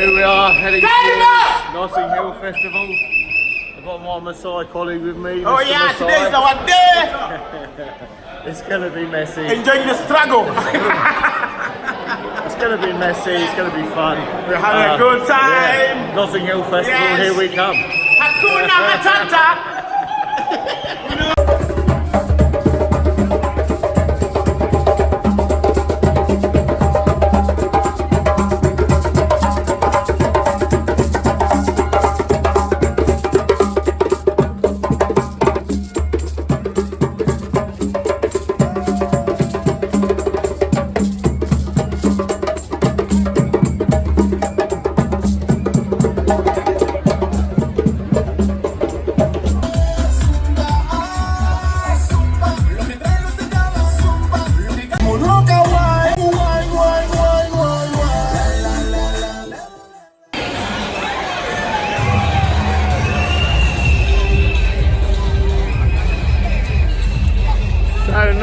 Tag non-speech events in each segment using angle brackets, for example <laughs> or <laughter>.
here we are heading to Notting Hill Festival. I've got my Maasai colleague with me. Oh Mr. yeah, Maasai. today is our day. <laughs> It's gonna be messy. Enjoying the struggle. It's gonna be messy. It's gonna be fun. We're having a um, good time. yeah. Notting Hill Festival. Yes. Here we come. Hakuna Matata.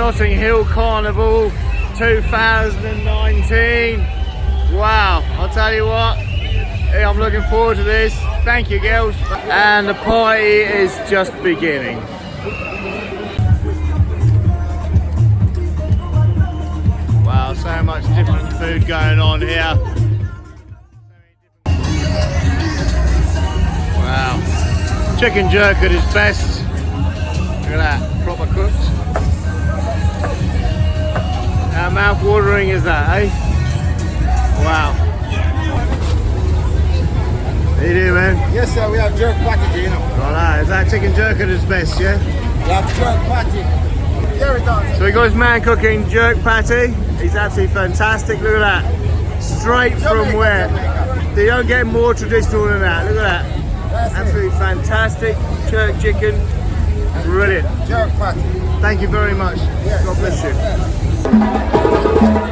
Notting Hill Carnival 2019. Wow, I'll tell you what, I'm looking forward to this. Thank you girls. And the party is just beginning. Wow, so much different food going on here. Wow. Chicken jerk at its best. Look at that, proper cooked. How mouth watering is that, eh? Wow. How you doing, man? Yes, sir. We have jerk patty, you know. Right, is that chicken jerk at its best, yeah? We have jerk patty. Here it. So we got his man cooking jerk patty. He's absolutely fantastic. Look at that. Straight from where? Jamaica. They don't get more traditional than that. Look at that. That's it. Absolutely fantastic. Jerk chicken. Brilliant. Jerk patty. Thank you very much. God bless you. Gracias.